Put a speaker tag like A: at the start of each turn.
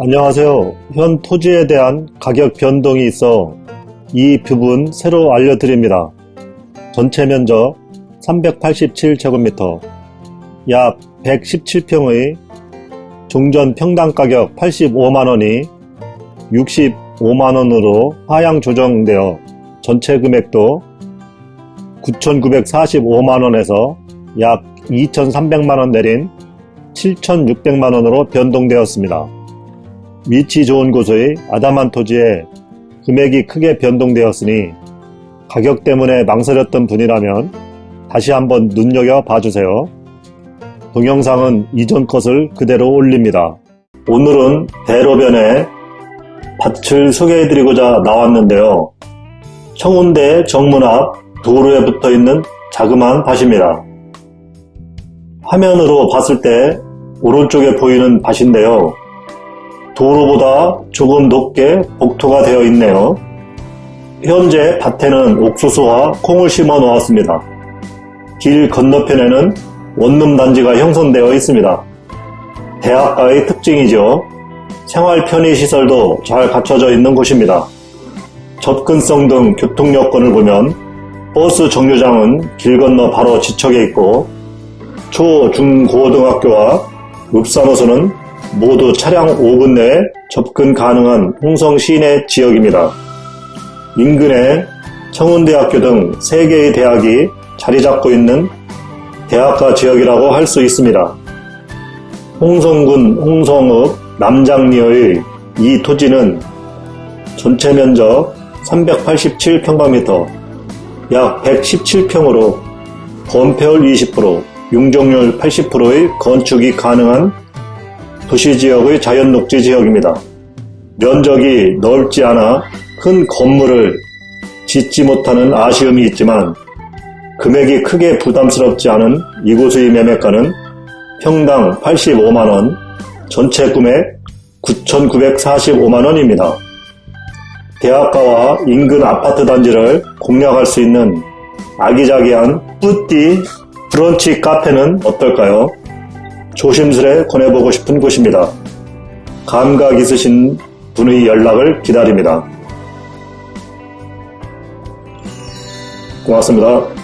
A: 안녕하세요. 현 토지에 대한 가격 변동이 있어 이 부분 새로 알려드립니다. 전체 면적 387제곱미터, 약 117평의 종전 평당 가격 85만원이 65만원으로 하향 조정되어 전체 금액도 9,945만원에서 약 2,300만원 내린 7,600만원으로 변동되었습니다. 위치 좋은 곳의 아담한 토지에 금액이 크게 변동되었으니 가격 때문에 망설였던 분이라면 다시 한번 눈여겨 봐주세요. 동영상은 이전 것을 그대로 올립니다. 오늘은 대로변에 밭을 소개해드리고자 나왔는데요. 청운대 정문 앞 도로에 붙어있는 자그마한 밭입니다. 화면으로 봤을 때 오른쪽에 보이는 밭인데요. 도로보다 조금 높게 복토가 되어 있네요. 현재 밭에는 옥수수와 콩을 심어 놓았습니다. 길 건너편에는 원룸 단지가 형성되어 있습니다. 대학가의 특징이죠. 생활 편의 시설도 잘 갖춰져 있는 곳입니다. 접근성 등 교통 여건을 보면 버스 정류장은 길 건너 바로 지척에 있고 초, 중, 고등학교와 읍사노소는 모두 차량 5분 내에 접근 가능한 홍성 시내 지역입니다. 인근에 청운대학교 등 3개의 대학이 자리 잡고 있는 대학가 지역이라고 할 수 있습니다. 홍성군 홍성읍 남장리의 이 토지는 전체 면적 387평방미터 약 117평으로 건폐율 20%, 융종률 80%의 건축이 가능한 도시지역의 자연녹지 지역입니다. 면적이 넓지 않아 큰 건물을 짓지 못하는 아쉬움이 있지만 금액이 크게 부담스럽지 않은 이곳의 매매가는 평당 85만원, 전체 금액 9,945만원입니다. 대학가와 인근 아파트 단지를 공략할 수 있는 아기자기한 뿌띠 브런치 카페는 어떨까요? 조심스레 권해보고 싶은 곳입니다. 감각 있으신 분의 연락을 기다립니다. 고맙습니다.